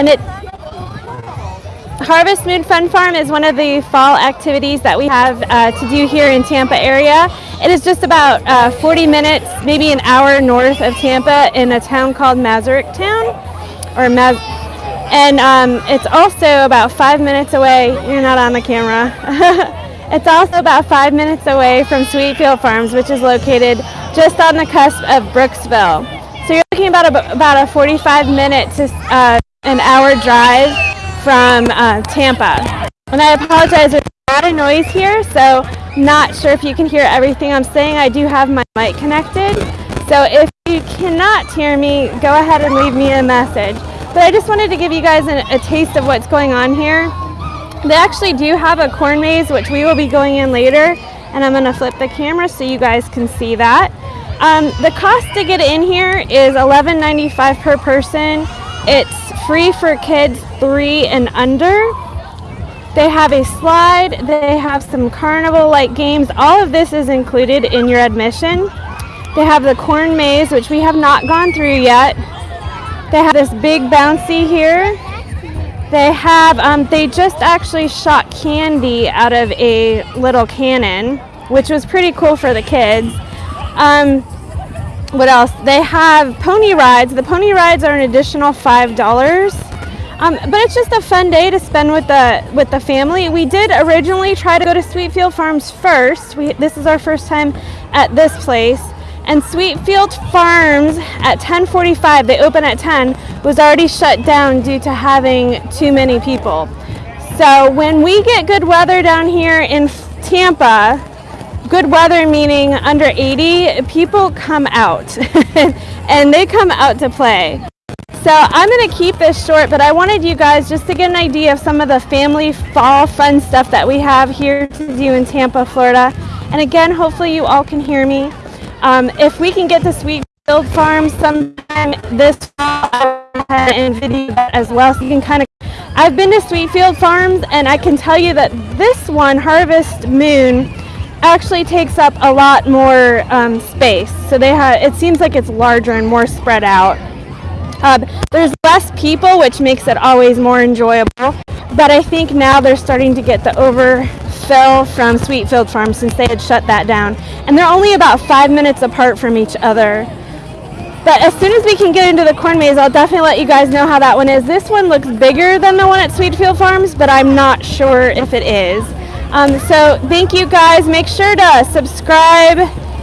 and it Harvest Moon Fun Farm is one of the fall activities that we have uh, to do here in Tampa area. It is just about uh, 40 minutes, maybe an hour north of Tampa in a town called Masaryktown, or Maz and um, it's also about five minutes away. You're not on the camera. it's also about five minutes away from Sweetfield Farms, which is located just on the cusp of Brooksville. So you're looking about a, about a 45 minute to uh, an hour drive from uh, Tampa. And I apologize, there's a lot of noise here, so not sure if you can hear everything I'm saying. I do have my mic connected. So if you cannot hear me, go ahead and leave me a message. But I just wanted to give you guys an, a taste of what's going on here. They actually do have a corn maze, which we will be going in later. And I'm gonna flip the camera so you guys can see that. Um, the cost to get in here is $11.95 per person. It's free for kids three and under. They have a slide, they have some carnival-like games. All of this is included in your admission. They have the corn maze, which we have not gone through yet. They have this big bouncy here. They have, um, they just actually shot candy out of a little cannon, which was pretty cool for the kids. Um, what else? They have pony rides. The pony rides are an additional $5. Um, but it's just a fun day to spend with the with the family. We did originally try to go to Sweetfield Farms first. We, this is our first time at this place. And Sweetfield Farms at 10:45, they open at 10, was already shut down due to having too many people. So when we get good weather down here in Tampa, good weather meaning under 80, people come out and they come out to play. So I'm going to keep this short, but I wanted you guys just to get an idea of some of the family fall fun stuff that we have here to do in Tampa, Florida. And again, hopefully you all can hear me. Um, if we can get to Sweetfield Farms sometime this fall, and video that as well, so you can kind of. I've been to Sweetfield Farms, and I can tell you that this one, Harvest Moon, actually takes up a lot more um, space. So they have. It seems like it's larger and more spread out. Um, there's less people, which makes it always more enjoyable. But I think now they're starting to get the overfill from Sweetfield Farm since they had shut that down. And they're only about five minutes apart from each other. But as soon as we can get into the corn maze, I'll definitely let you guys know how that one is. This one looks bigger than the one at Sweetfield Farms, but I'm not sure if it is. Um, so thank you guys. Make sure to subscribe,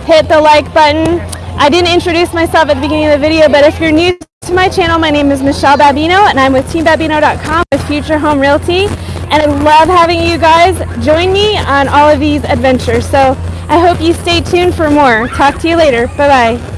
hit the like button. I didn't introduce myself at the beginning of the video, but if you're new to my channel. My name is Michelle Babino and I'm with teambabino.com with Future Home Realty and I love having you guys join me on all of these adventures. So I hope you stay tuned for more. Talk to you later. Bye-bye.